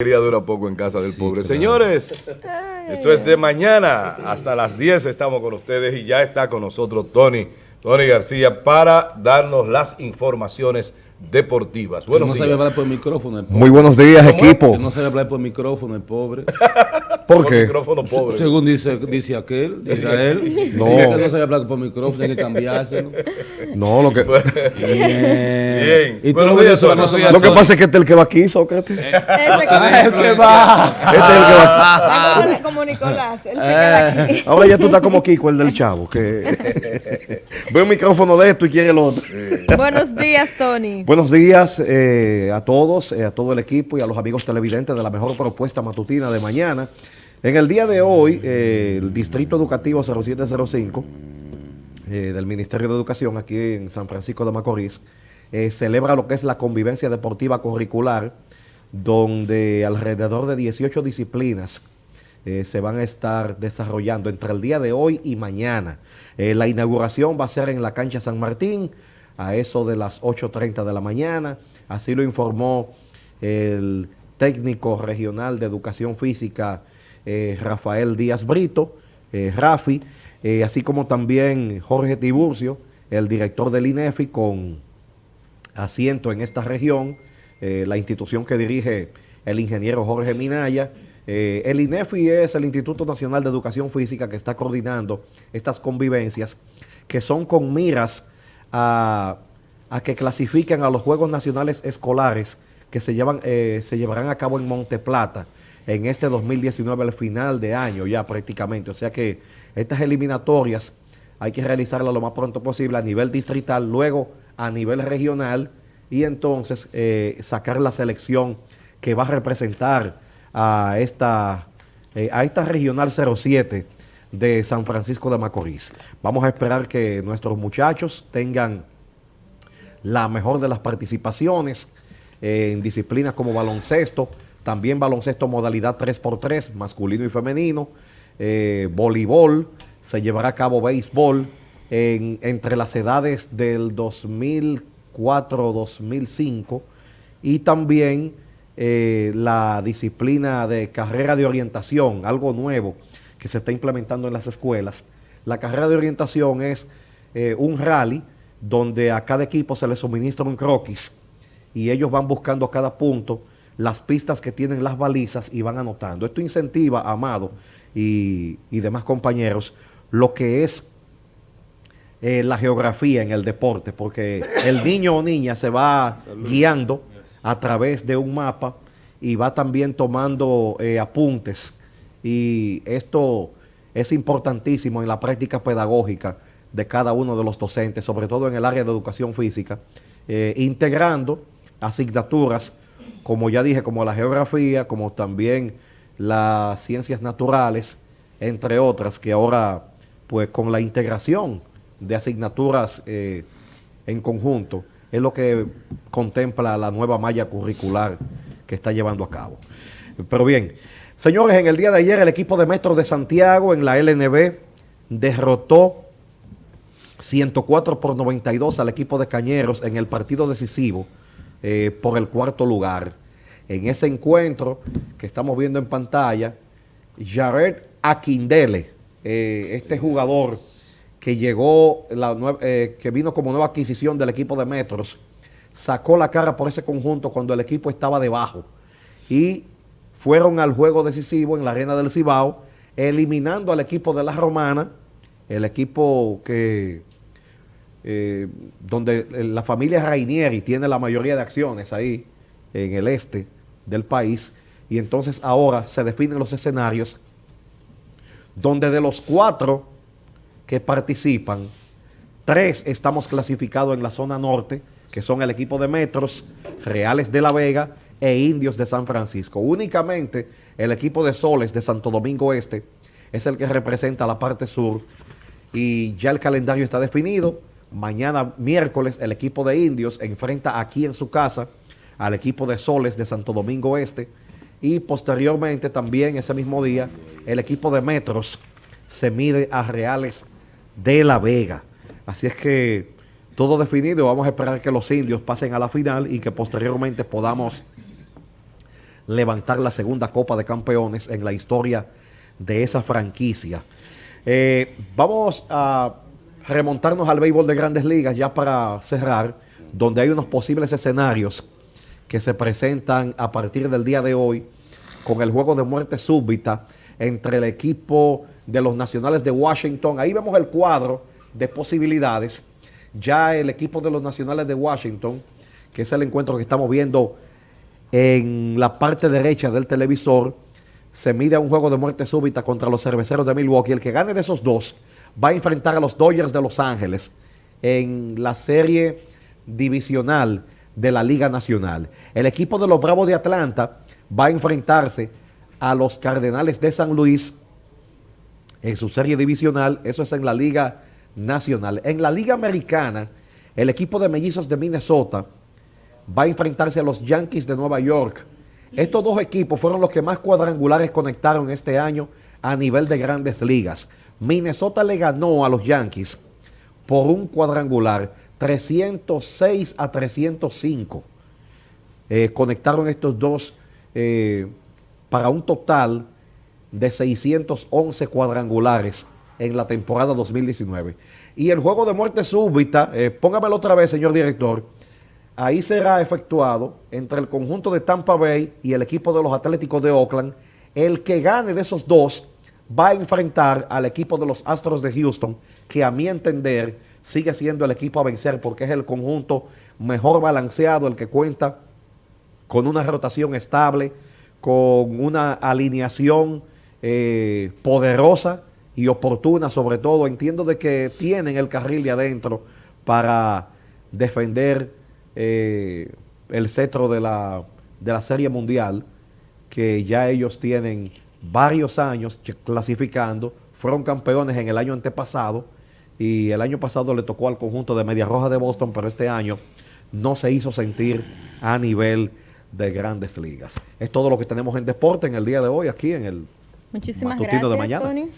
alegría dura poco en casa del pobre. Señores, esto es de mañana. Hasta las 10 estamos con ustedes y ya está con nosotros Tony, Tony García para darnos las informaciones deportivas. Buenos no días. hablar por micrófono. Muy buenos días, equipo. no sabe hablar por micrófono, el pobre. ¿Por qué? micrófono pobre. Según dice, dice aquel, Israel. No. Que no sabe hablar por micrófono, hay que cambiárselo. No, lo que... Bien. ¿Y Buenos días, no Lo que pasa es que este es el que va aquí, Sócrates. Este es el que va. Este es el que va. Como, como Nicolás, él se queda aquí. Eh, ahora ya tú estás como Kiko, el del chavo, que ve un micrófono de esto y quiere el otro. Buenos días, Tony. Buenos días eh, a todos, eh, a todo el equipo y a los amigos televidentes de la mejor propuesta matutina de mañana. En el día de hoy, eh, el Distrito Educativo 0705 del Ministerio de Educación aquí en San Francisco de Macorís celebra lo que es la convivencia deportiva curricular, donde alrededor de 18 disciplinas se van a estar desarrollando entre el día de hoy y mañana. la inauguración va a ser en la cancha San Martín, a eso de las 8.30 de la mañana. Así lo informó el técnico regional de educación física eh, Rafael Díaz Brito, eh, Rafi, eh, así como también Jorge Tiburcio, el director del INEFI con asiento en esta región, la institución que dirige el ingeniero Jorge Minaya. el INEFI es el Instituto Nacional de Educación Física que está coordinando estas convivencias que son con miras a, que clasifiquen a los Juegos Nacionales Escolares que se, eh, se llevarán a cabo en Monte Plata en este 2019, al final de año ya prácticamente. O sea que estas eliminatorias hay que realizarlas lo más pronto posible a nivel distrital, luego a nivel regional y entonces eh, sacar la selección que va a representar a esta, eh, a esta regional 07 de San Francisco de Macorís. Vamos a esperar que nuestros muchachos tengan la mejor de las participaciones en disciplinas como baloncesto, también baloncesto modalidad 3x3, masculino y femenino, eh, voleibol, se llevará a cabo béisbol entre las edades del 2004-2005 y también eh, la disciplina de carrera de orientación, algo nuevo, que se está implementando en las escuelas. La carrera de orientación es eh, un rally donde a cada equipo se le suministra un croquis y ellos van buscando a cada punto las pistas que tienen las balizas y van anotando. Esto incentiva, Amado y, demás compañeros, lo que es eh, la geografía en el deporte, porque el niño o niña se va guiando a través de un mapa y va también tomando eh, apuntes y esto es importantísimo en la práctica pedagógica de cada uno de los docentes, sobre todo en el área de educación física, eh, integrando asignaturas, como ya dije, como la geografía, como también las ciencias naturales, entre otras, que ahora, pues con la integración de asignaturas eh, en conjunto, es lo que contempla la nueva malla curricular que está llevando a cabo. Pero bien, Señores, en el día de ayer el equipo de Metro de Santiago en la LNB derrotó 104 por 92 al equipo de Cañeros en el partido decisivo eh, por el cuarto lugar. En ese encuentro que estamos viendo en pantalla, Jared Aquindele, eh, este jugador que llegó, eh, que vino como nueva adquisición del equipo de Metros, sacó la cara por ese conjunto cuando el equipo estaba debajo y fueron al juego decisivo en la arena del Cibao, eliminando al equipo de la Romana, el equipo que eh, donde la familia Rainieri tiene la mayoría de acciones ahí en el este del país, y entonces ahora se definen los escenarios donde de los cuatro que participan, tres estamos clasificados en la zona norte, que son el equipo de Metros, Reales de la Vega e Indios de San Francisco. Únicamente el equipo de Soles de Santo Domingo Este es el que representa la parte sur y ya el calendario está definido. Mañana miércoles el equipo de Indios enfrenta aquí en su casa al equipo de Soles de Santo Domingo Este y posteriormente también ese mismo día el equipo de Metros se mide a Reales de la Vega. Así es que todo definido, vamos a esperar que los indios pasen a la final y que posteriormente podamos levantar la segunda Copa de Campeones en la historia de esa franquicia. Eh, vamos a remontarnos al béisbol de grandes ligas ya para cerrar, donde hay unos posibles escenarios que se presentan a partir del día de hoy con el juego de muerte súbita entre el equipo de los Nacionales de Washington. Ahí vemos el cuadro de posibilidades. Ya el equipo de los Nacionales de Washington, que es el encuentro que estamos viendo en la parte derecha del televisor, se mide un juego de muerte súbita contra los cerveceros de Milwaukee. El que gane de esos dos va a enfrentar a los Dodgers de Los Ángeles en la serie divisional de la Liga Nacional. El equipo de los Bravos de Atlanta va a enfrentarse a los Cardenales de San Luis en su serie divisional, eso es en la Liga Nacional. En la Liga Americana, el equipo de mellizos de Minnesota va a enfrentarse a los Yankees de Nueva York. Estos dos equipos fueron los que más cuadrangulares conectaron este año a nivel de grandes ligas. Minnesota le ganó a los Yankees por un cuadrangular 306 a 305. Eh, conectaron estos dos eh, para un total de 611 cuadrangulares en la temporada 2019. Y el juego de muerte súbita, eh, póngamelo otra vez, señor director, ahí será efectuado entre el conjunto de Tampa Bay y el equipo de los Atléticos de Oakland. El que gane de esos dos va a enfrentar al equipo de los Astros de Houston, que a mi entender sigue siendo el equipo a vencer porque es el conjunto mejor balanceado, el que cuenta con una rotación estable, con una alineación eh, poderosa y oportuna, sobre todo, entiendo de que tienen el carril de adentro para defender eh, el cetro de la, de la Serie Mundial, que ya ellos tienen varios años clasificando, fueron campeones en el año antepasado y el año pasado le tocó al conjunto de Media Roja de Boston, pero este año no se hizo sentir a nivel de grandes ligas. Es todo lo que tenemos en deporte en el día de hoy aquí en el Muchísimas matutino gracias, de mañana. Tony.